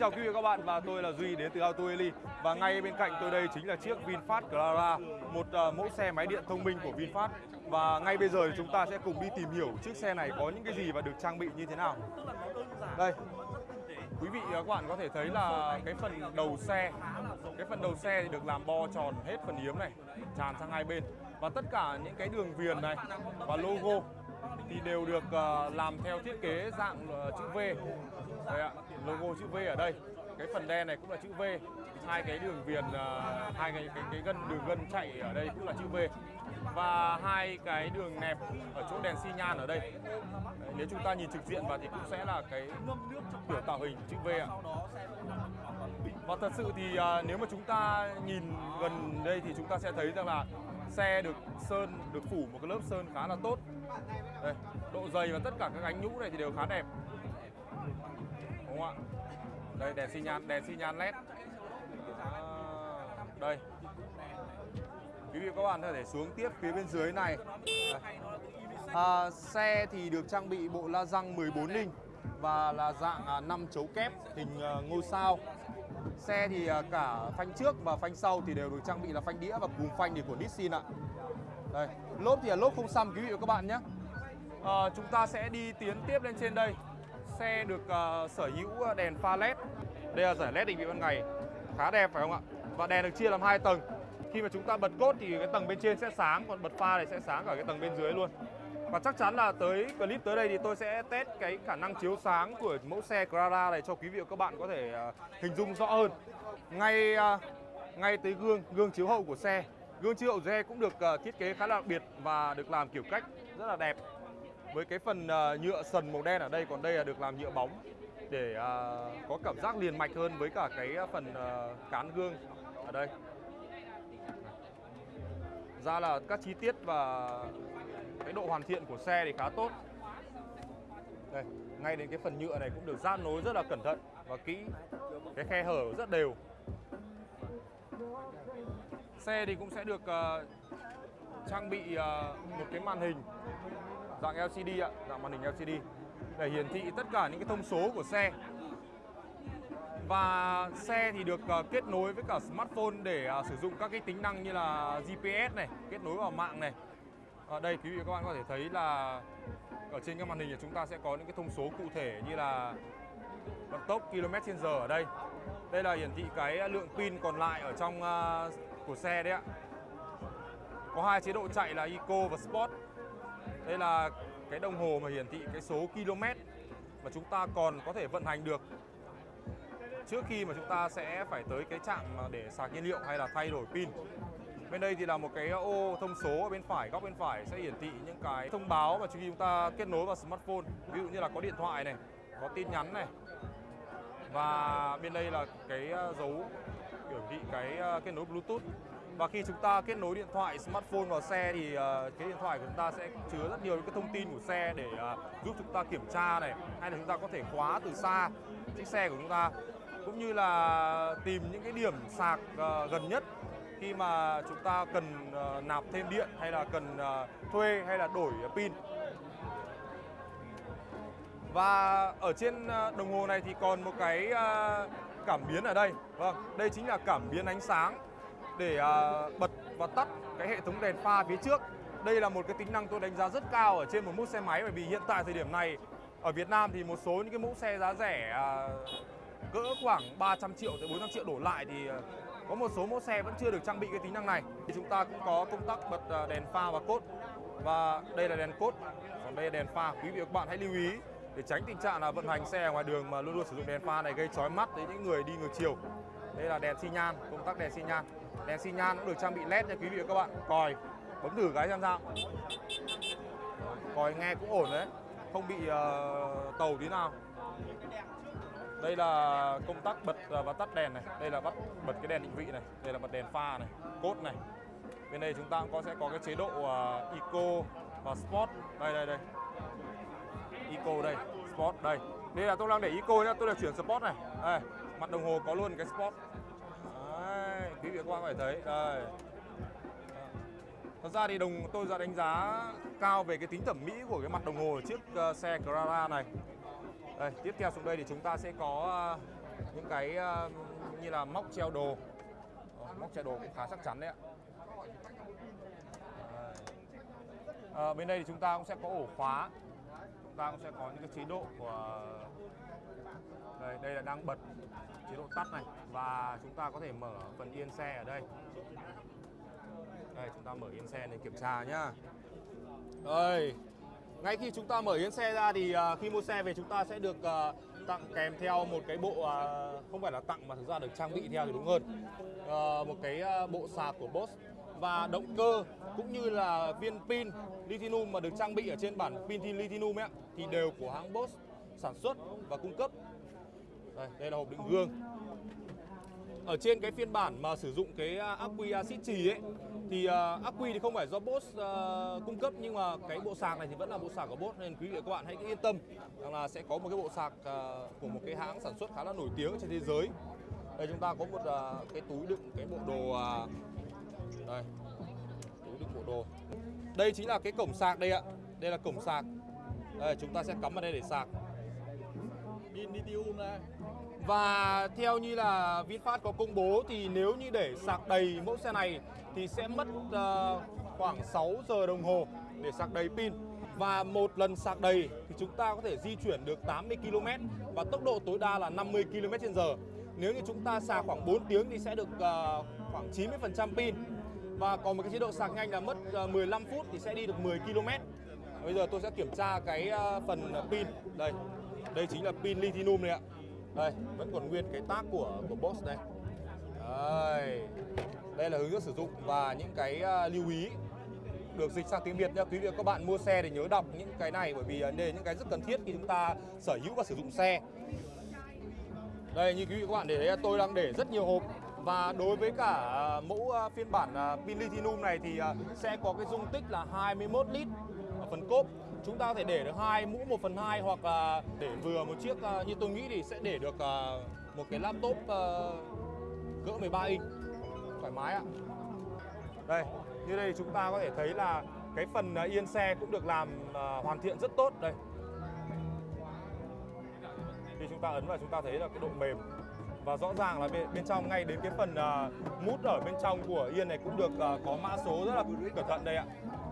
chào quý vị và các bạn. Và tôi là Duy đến từ Auto Eli và ngay bên cạnh tôi đây chính là chiếc VinFast Clara, một uh, mẫu xe máy điện thông minh của VinFast. Và ngay bây giờ thì chúng ta sẽ cùng đi tìm hiểu chiếc xe này có những cái gì và được trang bị như thế nào. Đây, quý vị và các bạn có thể thấy là cái phần đầu xe, cái phần đầu xe thì được làm bo tròn hết phần yếm này, tràn sang hai bên. Và tất cả những cái đường viền này và logo thì đều được uh, làm theo thiết kế dạng uh, chữ V. Đây ạ, logo chữ V ở đây. Cái phần đen này cũng là chữ V. Hai cái đường viền uh, hai cái cái cái gân đường gân chạy ở đây cũng là chữ V. Và hai cái đường nẹp ở chỗ đèn xi nhan ở đây. Đấy, nếu chúng ta nhìn trực diện vào thì cũng sẽ là cái kiểu tạo hình chữ V ạ. Và thật sự thì uh, nếu mà chúng ta nhìn gần đây thì chúng ta sẽ thấy rằng là xe được sơn được phủ một cái lớp sơn khá là tốt đây, độ dày và tất cả các gánh nhũ này thì đều khá đẹp không ạ đây đèn xi nhan đèn xi nhan led à, đây quý vị và các bạn có thể xuống tiếp phía bên dưới này à, xe thì được trang bị bộ la răng 14 inch và là dạng à, 5 chấu kép hình à, ngôi sao Xe thì à, cả phanh trước và phanh sau thì đều được trang bị là phanh đĩa và cùm phanh thì của Nissin ạ. Đây, lốp thì là lốp không xăm quý vị và các bạn nhé. À, chúng ta sẽ đi tiến tiếp lên trên đây. Xe được uh, sở hữu ờ, đèn pha led. Đây là giải led định vị ban ngày, khá đẹp phải không ạ? Và đèn được chia làm hai tầng. Khi mà chúng ta bật cốt thì cái tầng bên trên sẽ sáng, còn bật pha thì sẽ sáng cả cái tầng bên dưới luôn. Và chắc chắn là tới clip tới đây thì tôi sẽ test cái khả năng chiếu sáng của mẫu xe Clara này cho quý vị và các bạn có thể uh, hình dung rõ hơn. Ngay uh, ngay tới gương gương chiếu hậu của xe. Gương chiếu hậu xe cũng được uh, thiết kế khá là đặc biệt và được làm kiểu cách rất là đẹp. Với cái phần uh, nhựa sần màu đen ở đây còn đây là được làm nhựa bóng để uh, có cảm giác liền mạch hơn với cả cái ờ, phần uh, cán gương ở đây. Ra là các chi tiết và cái độ hoàn thiện của xe thì khá tốt. Đây ngay đến cái phần nhựa này cũng được gian nối rất là cẩn thận và kỹ. Cái khe hở rất đều. Xe thì cũng sẽ được uh, trang bị uh, một cái màn hình dạng LCD ạ dạng màn hình LCD để hiển thị tất cả những cái thông số của xe và xe thì được uh, kết nối với cả smartphone để uh, sử dụng các cái tính năng như là GPS này kết nối vào mạng này ở đây quý vị và các bạn có thể thấy là ở trên các màn hình thì chúng ta sẽ có những cái thông số cụ thể như là vận tốc km/h ở đây. Đây là hiển thị cái lượng pin còn lại ở trong uh, của xe đấy ạ. Có hai chế độ chạy là Eco và Sport. Đây là cái đồng hồ mà hiển thị cái số km mà chúng ta còn có thể vận hành được trước khi mà chúng ta sẽ phải tới cái trạm để sạc nhiên liệu hay là thay đổi pin. Bên đây thì là một cái ô thông số ở bên phải, góc bên phải sẽ hiển thị những cái thông báo mà khi chúng ta kết nối vào smartphone. Ví dụ như là có điện thoại này, có tin nhắn này. Và bên đây là cái ờ, dấu biểu thị cái ờ, kết nối Bluetooth. Và khi chúng ta kết nối điện thoại smartphone vào xe thì ờ, cái điện thoại của chúng ta sẽ chứa rất nhiều những cái thông tin của xe để ờ, giúp chúng ta kiểm tra này hay là chúng ta có thể khóa từ xa chiếc xe của chúng ta cũng như là tìm những cái điểm sạc ờ, gần nhất khi mà chúng ta cần uh, nạp thêm điện hay là cần uh, thuê hay là đổi pin. Và ở trên uh, đồng hồ này thì còn một cái uh, cảm biến ở đây. Vâng, đây chính là cảm biến ánh sáng để uh, bật và tắt cái hệ thống đèn pha phía trước. Đây là một cái tính năng tôi đánh giá rất cao ở trên một mẫu xe máy bởi vì hiện tại thời điểm này ở Việt Nam thì một số những cái mẫu xe giá rẻ uh, cỡ khoảng 300 triệu tới 400 triệu đổ lại thì à, có một số mẫu xe vẫn chưa được trang bị cái tính năng này. Thì chúng ta cũng có công tắc bật đèn pha và cốt. Và đây là đèn cốt, còn đây là đèn pha. Quý vị và các bạn hãy lưu ý để tránh tình trạng là vận hành xe ngoài đường mà luôn luôn sử dụng đèn pha này gây chói mắt đến những người đi ngược chiều. Đây là đèn xi nhan, công tắc đèn xi nhan. Đèn xi nhan cũng được trang bị led nha quý vị và các bạn. Còi, bấm thử cái xem sao. Còi nghe cũng ổn đấy, không bị uh, tàu tí nào. Đây là công tắc bật ờ, và tắt đèn này. Đây là bắt bật cái đèn định vị này. Đây là bật đèn pha này, cốt này. Bên đây chúng ta cũng có sẽ có cái chế độ uh, Eco và Sport. Đây đây đây. Eco đây, Sport đây. Đây là tôi đang để Eco nhá, tôi đã chuyển Sport này. Đây, mặt đồng hồ có luôn cái Sport. Quý vị các bạn phải thấy. Đây. Thật ra thì đồng tôi ra đánh giá cao về cái tính thẩm mỹ của cái mặt đồng hồ chiếc uh, xe Carrara này. Đây, tiếp theo xuống đây thì chúng ta sẽ có uh, những cái uh, như là móc treo đồ uh, móc treo đồ cũng khá chắc chắn đấy ạ Đây. Bên đây thì chúng ta cũng sẽ có ổ khóa chúng ta cũng sẽ có những cái chế độ của đây đây là đang bật chế độ tắt này. Và chúng ta có thể mở phần yên xe ở đây. Đây chúng ta mở yên xe để kiểm tra nhá. Đây ngay khi chúng ta mở yên xe ra thì uh, khi mua xe về chúng ta sẽ được uh, tặng kèm theo một cái bộ uh, không phải là tặng mà thực ra được trang bị theo thì đúng hơn. Uh, một cái uh, bộ sạc của Bosch và động cơ cũng như là viên pin lithium mà được trang bị ở trên bản pin lithium ấy thì đều của hãng Bosch sản xuất và cung cấp đây, đây là hộp đựng gương. Ở trên cái phiên bản mà sử dụng cái à, ắc quy axit trì ấy thì à, uh, ắc quy thì không phải do Bosch uh, à, cung cấp nhưng mà cái bộ sạc này thì vẫn là bộ sạc của Bosch nên quý vị và các bạn hãy yên tâm rằng là sẽ có một cái bộ sạc uh, của một cái hãng sản xuất khá là nổi tiếng trên thế giới. Đây chúng ta có một uh, cái túi đựng cái bộ đồ uh, đây túi đựng bộ đồ. Đây chính là cái cổng sạc đây ạ. Đây là cổng sạc. Đây chúng ta sẽ cắm vào đây để sạc. Pin lithium này. Và theo như là VinFast có công bố thì nếu như để sạc đầy mẫu xe này thì sẽ mất uh, khoảng 6 giờ đồng hồ để sạc đầy pin. Và một lần sạc đầy thì chúng ta có thể di chuyển được 80 km và tốc độ tối đa là 50 km h Nếu như chúng ta sạc khoảng 4 tiếng thì sẽ được uh, khoảng 90% pin. Và còn một cái chế độ sạc nhanh là mất ờ, uh, 15 phút thì sẽ đi được 10 km. Bây giờ tôi sẽ kiểm tra cái phần pin. Đây. Đây chính là pin lithium này ạ. Đây, vẫn còn nguyên cái tác của của Boss đây. Đây. Đây là hướng dẫn sử dụng và những cái à, lưu ý được dịch sang tiếng Việt nha quý vị và các bạn mua xe thì nhớ đọc những cái này bởi vì à, đây những cái rất cần thiết khi chúng ta sở hữu và sử dụng xe. Đây như quý vị và các bạn để thấy tôi đang để rất nhiều hộp và đối với cả à, mẫu phiên bản pin lithium này thì sẽ có cái dung tích là 21 lít ở phần cốp chúng ta có thể để được hai mũ 1 phần 2 hoặc là để vừa một chiếc à, như tôi nghĩ thì sẽ để được à, một cái laptop à, cỡ 13 inch. Thoải mái ạ. Đây như đây chúng ta có thể thấy là cái phần yên xe cũng được làm hoàn thiện rất tốt. Đây. Khi chúng ta ấn vào chúng ta thấy là cái độ mềm. Và rõ ràng là bên, bên trong ngay đến cái phần mút ở bên trong của yên này cũng được có mã số rất là cẩn thận đây ạ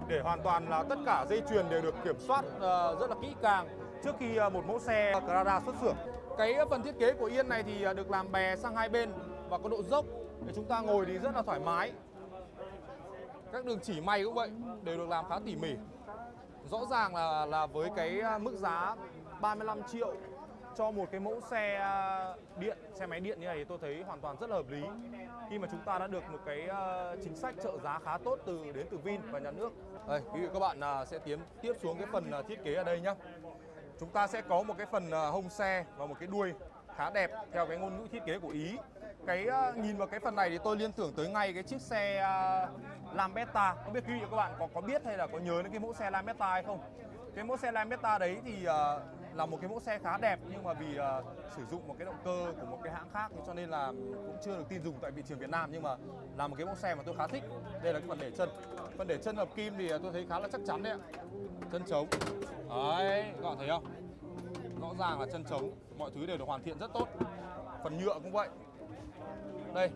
để hoàn toàn là tất cả dây chuyền đều được kiểm soát ờ, rất là kỹ càng. Trước khi ờ, một mẫu xe Carrara xuất xưởng. Cái phần thiết kế của yên này thì ờ, được làm bè sang hai bên và có độ dốc để chúng ta ngồi thì rất là thoải mái. Các đường chỉ may cũng vậy, đều được làm khá tỉ mỉ. Rõ ràng là là với cái mức giá 35 triệu cho một cái mẫu xe à, điện xe máy điện như này thì tôi thấy hoàn toàn rất là hợp lý. Khi mà chúng ta đã được một cái à, chính sách trợ giá khá tốt từ đến từ Vin và nhà nước. Đây quý vị các bạn à, sẽ tiến tiếp xuống cái phần thiết kế ở đây nhá. Chúng ta sẽ có một cái phần hông xe và một cái đuôi khá đẹp theo cái ngôn ngữ thiết kế của Ý. Cái nhìn vào cái phần này thì tôi liên tưởng tới ngay cái chiếc xe uh, Lambretta không biết quý vị các bạn có có biết hay là có nhớ đến cái mẫu xe Lambretta hay không? Cái mẫu xe Lambretta đấy thì là một cái mẫu xe khá đẹp nhưng mà vì uh, sử dụng một cái động cơ của một cái hãng khác cho nên là cũng chưa được tin dùng tại thị trường Việt Nam nhưng mà là một cái mẫu xe mà tôi khá thích. Đây là cái phần để chân. Phần để chân hợp kim thì ờ, tôi thấy khá là chắc chắn đấy ạ. Chân trống đấy các bạn thấy không? Rõ ràng là chân trống mọi thứ đều được hoàn thiện rất tốt. Phần nhựa cũng vậy. Đây.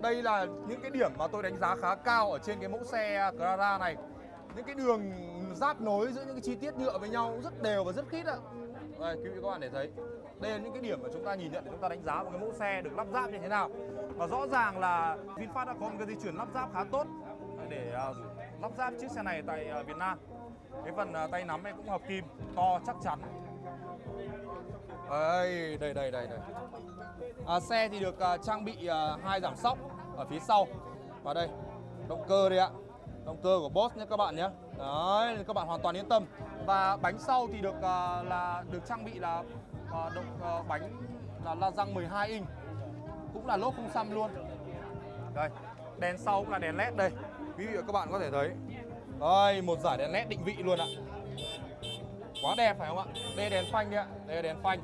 Đây là những cái điểm mà tôi đánh giá khá cao ở trên cái mẫu xe Clara này. Những cái đường giáp nối giữa những cái chi tiết nhựa với nhau rất đều và rất khít ạ đây quý vị các bạn để thấy. Đây là những cái điểm mà chúng ta nhìn nhận để chúng ta đánh giá một cái mẫu xe được lắp ráp như thế nào. Và rõ ràng là VinFast đã có một cái di chuyển lắp ráp khá tốt để à, lắp ráp chiếc xe này tại à, Việt Nam. Cái phần à, tay nắm này cũng hợp kim to chắc chắn. Đây đây đây đây đây. À, xe thì được à, trang bị à, hai giảm sóc ở phía sau. Và đây động cơ đây ạ. Động cơ của Boss nhé các bạn nhé đấy các bạn hoàn toàn yên tâm. Và bánh sau thì được uh, là được trang bị là uh, động uh, bánh là la răng 12 inch. Cũng là lốp không xăm luôn. Đây đèn sau cũng là đèn led đây. Quý vị và các bạn có thể thấy. Đây một giải đèn led định vị luôn ạ. Quá đẹp phải không ạ? Đây đèn phanh đấy ạ. Đây là đèn phanh.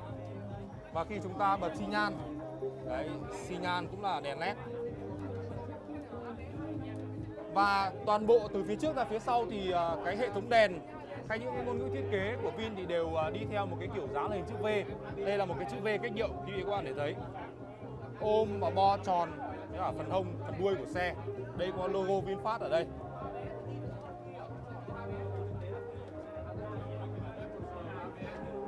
Và khi chúng ta bật xi nhan. Đấy xi nhan cũng là đèn led và toàn bộ từ phía trước ra phía sau thì à, cái hệ thống đèn hay những cái ngôn ngữ thiết kế của Vin thì đều à, đi theo một cái kiểu dáng là hình chữ V đây là một cái chữ V cách điệu quý vị các bạn để thấy ôm và bo tròn với cả phần hông, phần đuôi của xe. Đây có logo VinFast ở đây.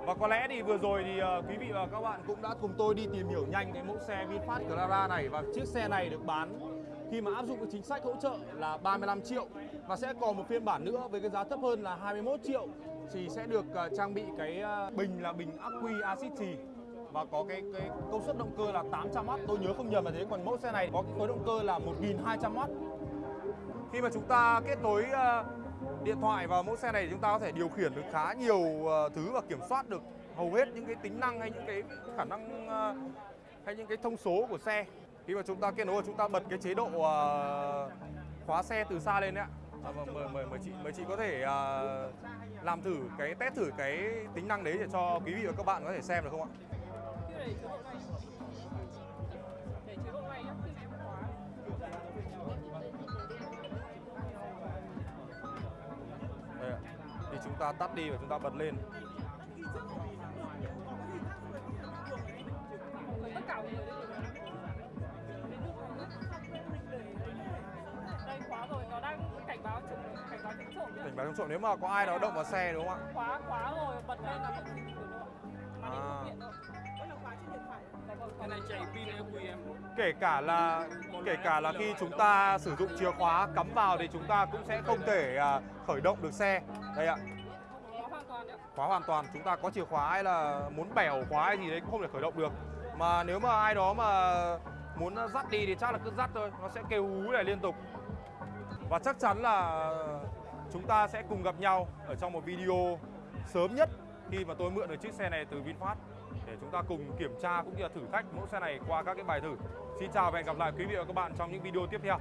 Và có lẽ thì vừa rồi thì à, quý vị và các bạn cũng đã cùng tôi đi tìm hiểu nhanh cái mẫu xe VinFast Clara này và chiếc xe này được bán khi mà áp dụng cái chính sách hỗ trợ là 35 triệu và sẽ còn một phiên bản nữa với cái giá thấp hơn là 21 triệu thì sẽ được à, trang bị cái à, bình là bình ắc quy axit trì và có cái cái công suất động cơ là 800W tôi nhớ không nhầm là thế, còn mẫu xe này có cái khối động cơ là 1200W khi mà chúng ta kết nối à, điện thoại vào mẫu xe này thì chúng ta có thể điều khiển được khá nhiều thứ và kiểm soát được hầu hết những cái tính năng hay những cái khả năng hay những cái thông số của xe khi mà chúng ta kết nối và chúng ta bật cái chế độ à, khóa xe từ xa lên đấy ạ. À, vâng, mời mời mời chị mời chị có thể uh, làm thử cái test thử cái tính năng đấy để cho quý vị và các bạn có thể xem được không ạ? Đây ạ. Thì chúng ta tắt đi và chúng ta bật lên. Tất cả mọi người cảnh báo chống trộm. Nếu mà có ai đó động vào xe đúng không ạ? Khóa khóa rồi, bật lên là ạ Màn hình À. không hiện đâu. Vẫn là khóa trên điện thoại. Cái này chạy pin em? Kể cả là kể cả là khi chúng ta sử dụng chìa khóa cắm vào thì chúng ta cũng sẽ không thể à, khởi động được xe. Đây ạ. Khóa hoàn toàn nhá khóa hoàn toàn chúng ta có chìa khóa hay là muốn bẻo khóa hay gì đấy cũng không thể khởi động được. Mà nếu mà ai đó mà muốn dắt đi thì chắc là cứ dắt thôi nó sẽ kêu hú này liên tục. Và chắc chắn là chúng ta sẽ cùng gặp nhau ở trong một video sớm nhất khi mà tôi mượn được chiếc xe này từ VinFast để chúng ta cùng kiểm tra cũng như là thử thách mẫu xe này qua các cái bài thử. Xin chào và hẹn gặp lại quý vị và các bạn trong những video tiếp theo.